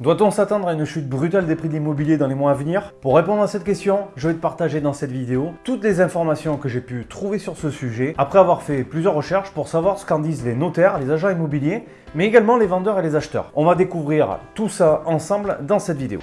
Doit-on s'attendre à une chute brutale des prix de l'immobilier dans les mois à venir? Pour répondre à cette question, je vais te partager dans cette vidéo toutes les informations que j'ai pu trouver sur ce sujet après avoir fait plusieurs recherches pour savoir ce qu'en disent les notaires, les agents immobiliers, mais également les vendeurs et les acheteurs. On va découvrir tout ça ensemble dans cette vidéo.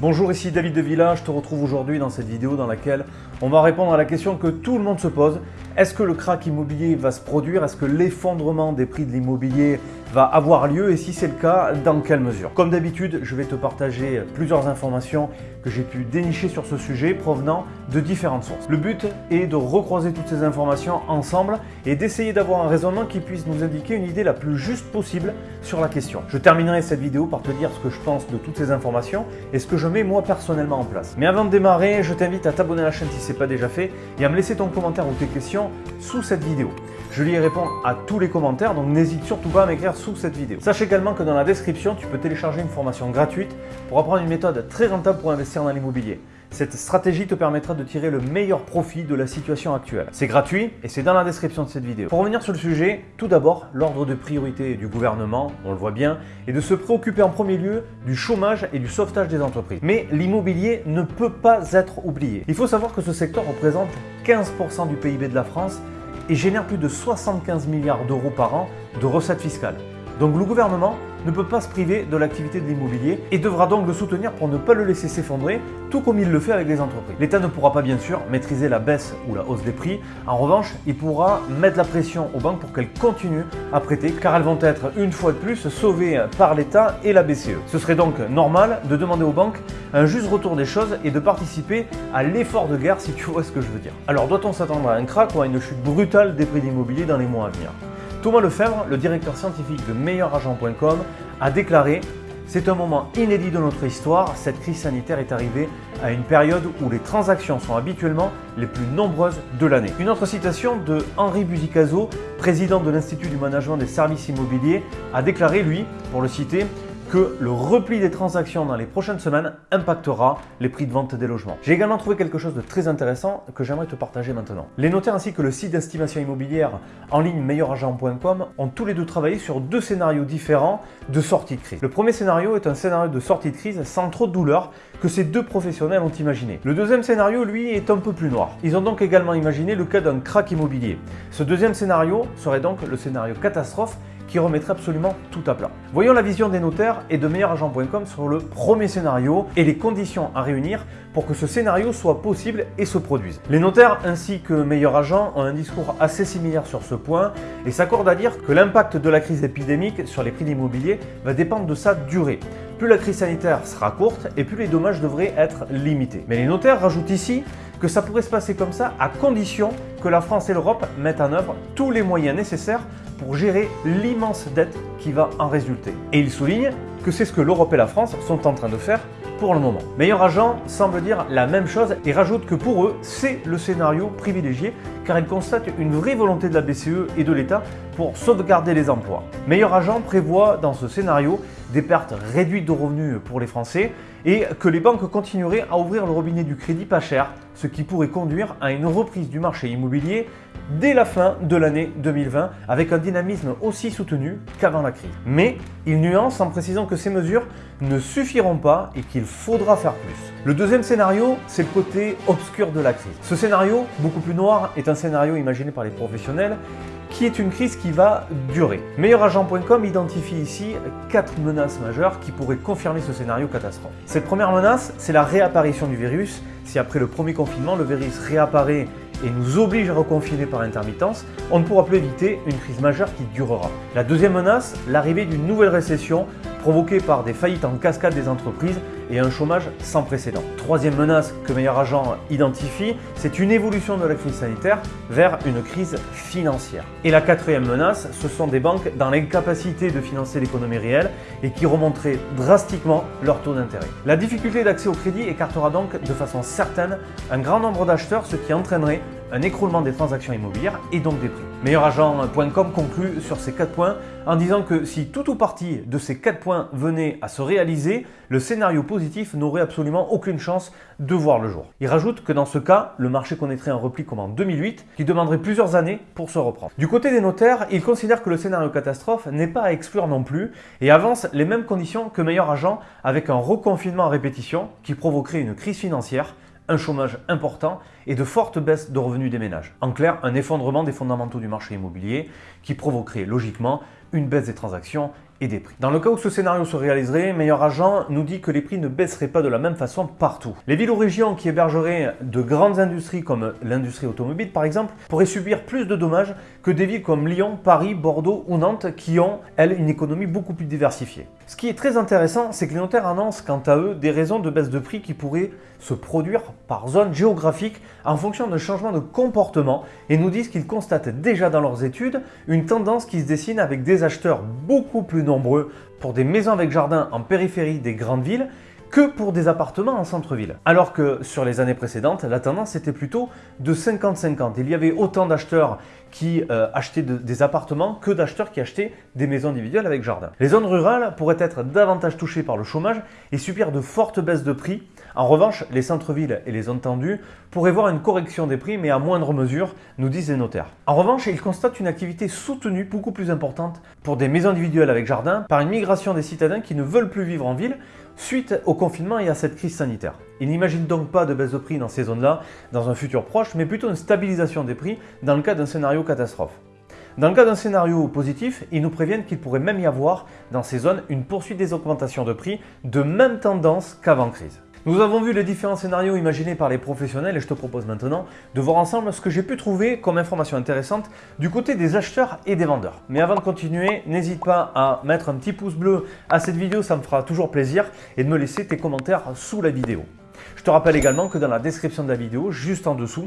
Bonjour, ici David de Villa, je te retrouve aujourd'hui dans cette vidéo dans laquelle on va répondre à la question que tout le monde se pose. Est-ce que le crack immobilier va se produire? Est-ce que l'effondrement des prix de l'immobilier va avoir lieu et si c'est le cas, dans quelle mesure? Comme d'habitude, je vais te partager plusieurs informations que j'ai pu dénicher sur ce sujet provenant de différentes sources. Le but est de recroiser toutes ces informations ensemble et d'essayer d'avoir un raisonnement qui puisse nous indiquer une idée la plus juste possible sur la question. Je terminerai cette vidéo par te dire ce que je pense de toutes ces informations et ce que je mets moi personnellement en place. Mais avant de démarrer, je t'invite à t'abonner à la chaîne si ce n'est pas déjà fait et à me laisser ton commentaire ou tes questions sous cette vidéo. Je lui répondre à tous les commentaires, donc n'hésite surtout pas à m'écrire sous cette vidéo. Sache également que dans la description, tu peux télécharger une formation gratuite pour apprendre une méthode très rentable pour investir dans l'immobilier. Cette stratégie te permettra de tirer le meilleur profit de la situation actuelle. C'est gratuit et c'est dans la description de cette vidéo. Pour revenir sur le sujet, tout d'abord, l'ordre de priorité du gouvernement, on le voit bien, est de se préoccuper en premier lieu du chômage et du sauvetage des entreprises. Mais l'immobilier ne peut pas être oublié. Il faut savoir que ce secteur représente 15% du PIB de la France et génère plus de 75 milliards d'euros par an de recettes fiscales. Donc le gouvernement ne peut pas se priver de l'activité de l'immobilier et devra donc le soutenir pour ne pas le laisser s'effondrer, tout comme il le fait avec les entreprises. L'État ne pourra pas bien sûr maîtriser la baisse ou la hausse des prix. En revanche, il pourra mettre la pression aux banques pour qu'elles continuent à prêter, car elles vont être une fois de plus sauvées par l'État et la BCE. Ce serait donc normal de demander aux banques un juste retour des choses et de participer à l'effort de guerre si tu vois ce que je veux dire. Alors doit-on s'attendre à un crack ou à une chute brutale des prix d'immobilier dans les mois à venir? Thomas Lefebvre, le directeur scientifique de meilleuragent.com, a déclaré c'est un moment inédit de notre histoire, cette crise sanitaire est arrivée à une période où les transactions sont habituellement les plus nombreuses de l'année. Une autre citation de Henri Buzicazo, président de l'Institut du management des services immobiliers, a déclaré, lui, pour le citer, que le repli des transactions dans les prochaines semaines impactera les prix de vente des logements. J'ai également trouvé quelque chose de très intéressant que j'aimerais te partager maintenant. Les notaires ainsi que le site d'estimation immobilière en ligne meilleuragent.com ont tous les deux travaillé sur deux scénarios différents de sortie de crise. Le premier scénario est un scénario de sortie de crise sans trop de douleur que ces deux professionnels ont imaginé. Le deuxième scénario, lui, est un peu plus noir. Ils ont donc également imaginé le cas d'un crack immobilier. Ce deuxième scénario serait donc le scénario catastrophe qui remettrait absolument tout à plat. Voyons la vision des notaires et de meilleuragent.com sur le premier scénario et les conditions à réunir pour que ce scénario soit possible et se produise. Les notaires ainsi que Meilleur Agent ont un discours assez similaire sur ce point et s'accordent à dire que l'impact de la crise épidémique sur les prix d'immobilier va dépendre de sa durée. Plus la crise sanitaire sera courte et plus les dommages devraient être limités. Mais les notaires rajoutent ici que ça pourrait se passer comme ça à condition que la France et l'Europe mettent en œuvre tous les moyens nécessaires pour gérer l'immense dette qui va en résulter. Et il souligne que c'est ce que l'Europe et la France sont en train de faire pour le moment. Meilleur agent semble dire la même chose et rajoute que pour eux, c'est le scénario privilégié car il constate une vraie volonté de la BCE et de l'État pour sauvegarder les emplois. Meilleur agent prévoit dans ce scénario des pertes réduites de revenus pour les Français et que les banques continueraient à ouvrir le robinet du crédit pas cher, ce qui pourrait conduire à une reprise du marché immobilier dès la fin de l'année 2020 avec un dynamisme aussi soutenu qu'avant la crise. Mais il nuance en précisant que ces mesures ne suffiront pas et qu'il faudra faire plus. Le deuxième scénario, c'est le côté obscur de la crise. Ce scénario, beaucoup plus noir, est un scénario imaginé par les professionnels qui est une crise qui va durer. Meilleuragent.com identifie ici quatre menaces majeures qui pourraient confirmer ce scénario catastrophe. Cette première menace, c'est la réapparition du virus. Si après le premier confinement, le virus réapparaît et nous oblige à reconfiner par intermittence, on ne pourra plus éviter une crise majeure qui durera. La deuxième menace, l'arrivée d'une nouvelle récession provoquée par des faillites en cascade des entreprises et un chômage sans précédent. Troisième menace que Meilleur Agent identifie, c'est une évolution de la crise sanitaire vers une crise financière. Et la quatrième menace, ce sont des banques dans l'incapacité de financer l'économie réelle et qui remonteraient drastiquement leur taux d'intérêt. La difficulté d'accès au crédit écartera donc de façon certaine un grand nombre d'acheteurs, ce qui entraînerait un écroulement des transactions immobilières et donc des prix. Meilleuragent.com conclut sur ces 4 points en disant que si tout ou partie de ces 4 points venait à se réaliser, le scénario positif n'aurait absolument aucune chance de voir le jour. Il rajoute que dans ce cas, le marché connaîtrait un repli comme en 2008 qui demanderait plusieurs années pour se reprendre. Du côté des notaires, ils considèrent que le scénario catastrophe n'est pas à exclure non plus et avance les mêmes conditions que Meilleur Agent avec un reconfinement à répétition qui provoquerait une crise financière un chômage important et de fortes baisses de revenus des ménages. En clair, un effondrement des fondamentaux du marché immobilier qui provoquerait logiquement une baisse des transactions et des prix. Dans le cas où ce scénario se réaliserait, Meilleur Agent nous dit que les prix ne baisseraient pas de la même façon partout. Les villes ou régions qui hébergeraient de grandes industries comme l'industrie automobile par exemple pourraient subir plus de dommages que des villes comme Lyon, Paris, Bordeaux ou Nantes qui ont, elles, une économie beaucoup plus diversifiée. Ce qui est très intéressant, c'est que les notaires annoncent quant à eux des raisons de baisse de prix qui pourraient se produire par zone géographique en fonction d'un changement de comportement et nous disent qu'ils constatent déjà dans leurs études une tendance qui se dessine avec des acheteurs beaucoup plus nombreux pour des maisons avec jardin en périphérie des grandes villes que pour des appartements en centre-ville. Alors que sur les années précédentes, la tendance était plutôt de 50-50. Il y avait autant d'acheteurs qui euh, achetaient des appartements que d'acheteurs qui achetaient des maisons individuelles avec jardin. Les zones rurales pourraient être davantage touchées par le chômage et subir de fortes baisses de prix. En revanche, les centres-villes et les zones tendues pourraient voir une correction des prix, mais à moindre mesure, nous disent les notaires. En revanche, ils constatent une activité soutenue beaucoup plus importante pour des maisons individuelles avec jardin par une migration des citadins qui ne veulent plus vivre en ville suite au confinement et à cette crise sanitaire. Ils n'imaginent donc pas de baisse de prix dans ces zones-là dans un futur proche, mais plutôt une stabilisation des prix dans le cas d'un scénario catastrophe. Dans le cas d'un scénario positif, ils nous préviennent qu'il pourrait même y avoir dans ces zones une poursuite des augmentations de prix de même tendance qu'avant crise. Nous avons vu les différents scénarios imaginés par les professionnels et je te propose maintenant de voir ensemble ce que j'ai pu trouver comme information intéressante du côté des acheteurs et des vendeurs. Mais avant de continuer, n'hésite pas à mettre un petit pouce bleu à cette vidéo, ça me fera toujours plaisir et de me laisser tes commentaires sous la vidéo. Je te rappelle également que dans la description de la vidéo, juste en dessous,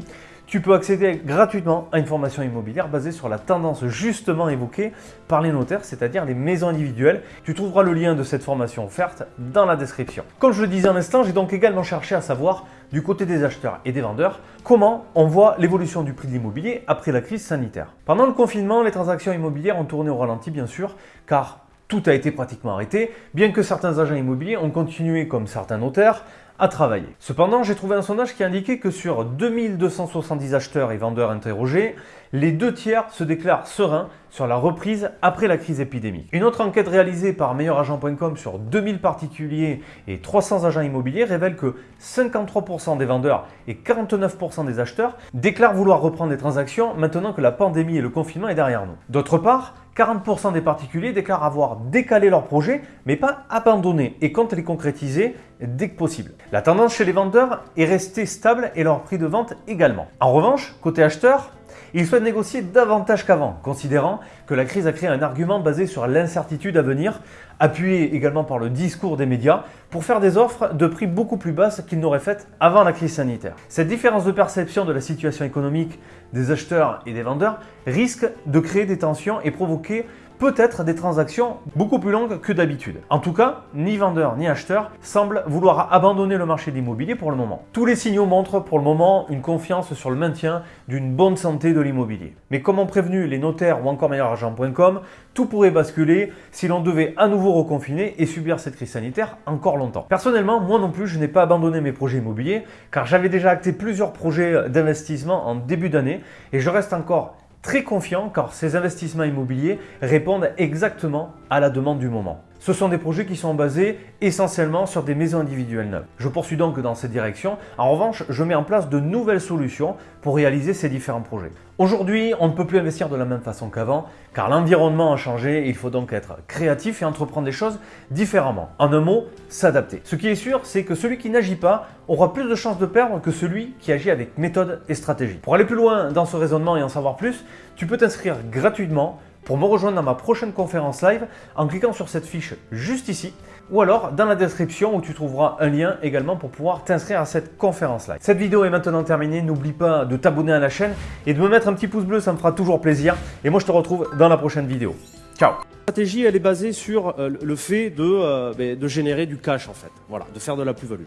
tu peux accéder gratuitement à une formation immobilière basée sur la tendance justement évoquée par les notaires, c'est-à-dire les maisons individuelles. Tu trouveras le lien de cette formation offerte dans la description. Comme je le disais un instant, j'ai donc également cherché à savoir du côté des acheteurs et des vendeurs comment on voit l'évolution du prix de l'immobilier après la crise sanitaire. Pendant le confinement, les transactions immobilières ont tourné au ralenti bien sûr, car tout a été pratiquement arrêté, bien que certains agents immobiliers ont continué comme certains notaires à travailler. Cependant, j'ai trouvé un sondage qui indiquait que sur 2270 acheteurs et vendeurs interrogés, les deux tiers se déclarent sereins sur la reprise après la crise épidémique. Une autre enquête réalisée par meilleuragent.com sur 2000 particuliers et 300 agents immobiliers révèle que 53% des vendeurs et 49% des acheteurs déclarent vouloir reprendre des transactions maintenant que la pandémie et le confinement est derrière nous. D'autre part, 40% des particuliers déclarent avoir décalé leur projet, mais pas abandonné et comptent les concrétiser dès que possible. La tendance chez les vendeurs est restée stable et leur prix de vente également. En revanche, côté acheteur, ils souhaitent négocier davantage qu'avant, considérant que la crise a créé un argument basé sur l'incertitude à venir, appuyé également par le discours des médias, pour faire des offres de prix beaucoup plus basses qu'ils n'auraient faites avant la crise sanitaire. Cette différence de perception de la situation économique des acheteurs et des vendeurs risque de créer des tensions et provoquer peut-être des transactions beaucoup plus longues que d'habitude. En tout cas, ni vendeur ni acheteur semblent vouloir abandonner le marché de l'immobilier pour le moment. Tous les signaux montrent pour le moment une confiance sur le maintien d'une bonne santé de l'immobilier. Mais comme ont prévenu les notaires ou encore meilleurargent.com, tout pourrait basculer si l'on devait à nouveau reconfiner et subir cette crise sanitaire encore longtemps. Personnellement, moi non plus, je n'ai pas abandonné mes projets immobiliers car j'avais déjà acté plusieurs projets d'investissement en début d'année et je reste encore très confiant car ces investissements immobiliers répondent exactement à la demande du moment. Ce sont des projets qui sont basés essentiellement sur des maisons individuelles neuves. Je poursuis donc dans cette direction. En revanche, je mets en place de nouvelles solutions pour réaliser ces différents projets. Aujourd'hui, on ne peut plus investir de la même façon qu'avant car l'environnement a changé et il faut donc être créatif et entreprendre des choses différemment. En un mot, s'adapter. Ce qui est sûr, c'est que celui qui n'agit pas aura plus de chances de perdre que celui qui agit avec méthode et stratégie. Pour aller plus loin dans ce raisonnement et en savoir plus, tu peux t'inscrire gratuitement pour me rejoindre dans ma prochaine conférence live en cliquant sur cette fiche juste ici ou alors dans la description où tu trouveras un lien également pour pouvoir t'inscrire à cette conférence live. Cette vidéo est maintenant terminée, n'oublie pas de t'abonner à la chaîne et de me mettre un petit pouce bleu, ça me fera toujours plaisir et moi je te retrouve dans la prochaine vidéo. Ciao La stratégie elle est basée sur euh, le fait de, euh, ben, de générer du cash en fait, voilà, de faire de la plus-value.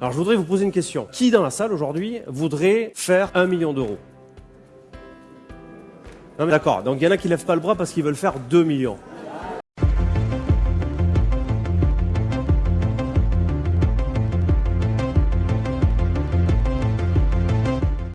Alors je voudrais vous poser une question. Qui dans la salle aujourd'hui voudrait faire un million d'euros? Non mais d'accord, donc il y en a qui lèvent pas le bras parce qu'ils veulent faire 2 millions.